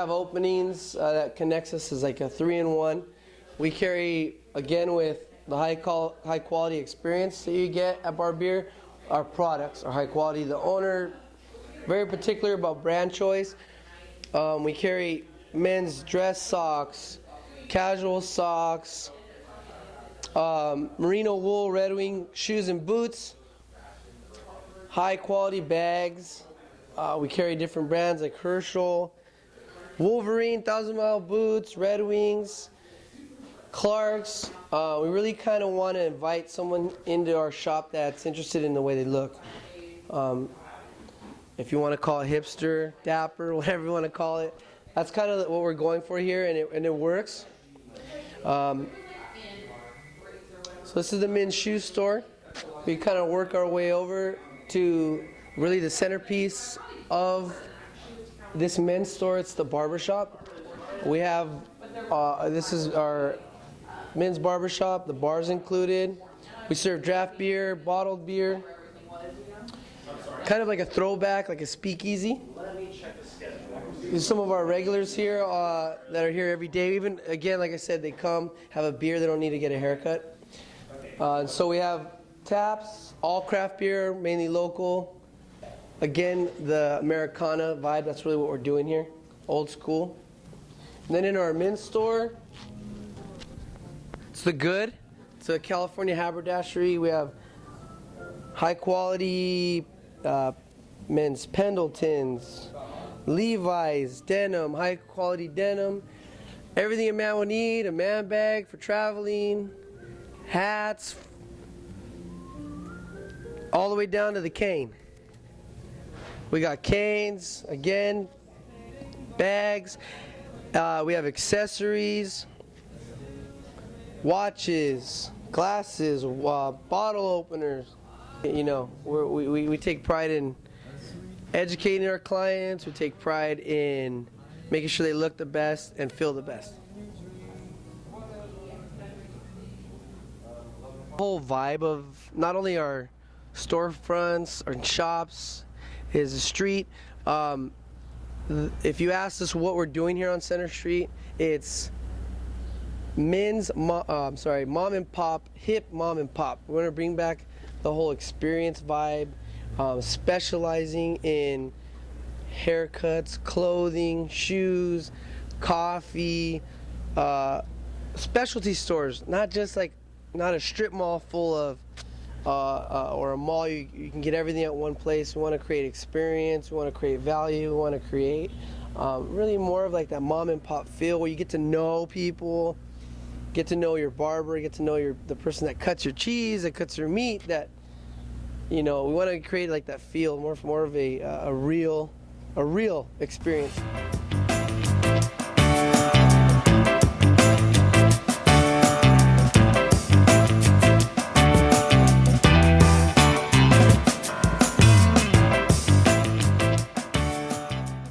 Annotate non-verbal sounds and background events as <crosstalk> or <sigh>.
have openings uh, that connects us as like a three-in-one. We carry again with the high call, high quality experience that you get at Barbier. Our products are high quality. The owner very particular about brand choice. Um, we carry men's dress socks, casual socks, um, merino wool Red Wing shoes and boots, high quality bags. Uh, we carry different brands like Herschel, Wolverine, Thousand Mile Boots, Red Wings, Clarks. Uh, we really kind of want to invite someone into our shop that's interested in the way they look. Um, if you want to call it hipster, dapper, <laughs> whatever you want to call it. That's kind of what we're going for here, and it, and it works. Um, so this is the men's shoe store. We kind of work our way over to really the centerpiece of this men's store. It's the barbershop. We have, uh, this is our men's barbershop, the bar's included. We serve draft beer, bottled beer, kind of like a throwback, like a speakeasy. There's some of our regulars here uh, that are here every day. Even, again, like I said, they come, have a beer, they don't need to get a haircut. Uh, so we have taps, all craft beer, mainly local. Again, the Americana vibe, that's really what we're doing here, old school. And then in our men's store, it's the good. It's a California haberdashery. We have high quality uh, men's Pendletons, Levi's, denim, high quality denim. Everything a man will need, a man bag for traveling, hats, all the way down to the cane. We got canes, again, bags. Uh, we have accessories, watches, glasses, uh, bottle openers. You know, we we, we take pride in educating our clients. We take pride in making sure they look the best and feel the best. whole vibe of not only our storefronts, our shops, is the street. Um, if you ask us what we're doing here on Center Street, it's men's, uh, I'm sorry, mom and pop, hip mom and pop. We're gonna bring back the whole experience vibe, um, specializing in haircuts, clothing, shoes, coffee, uh, specialty stores, not just like not a strip mall full of uh, or a mall you, you, can get everything at one place. We want to create experience. We want to create value. We want to create um, really more of like that mom and pop feel where you get to know people, get to know your barber, get to know your the person that cuts your cheese, that cuts your meat. That you know, we want to create like that feel more more of a uh, a real a real experience.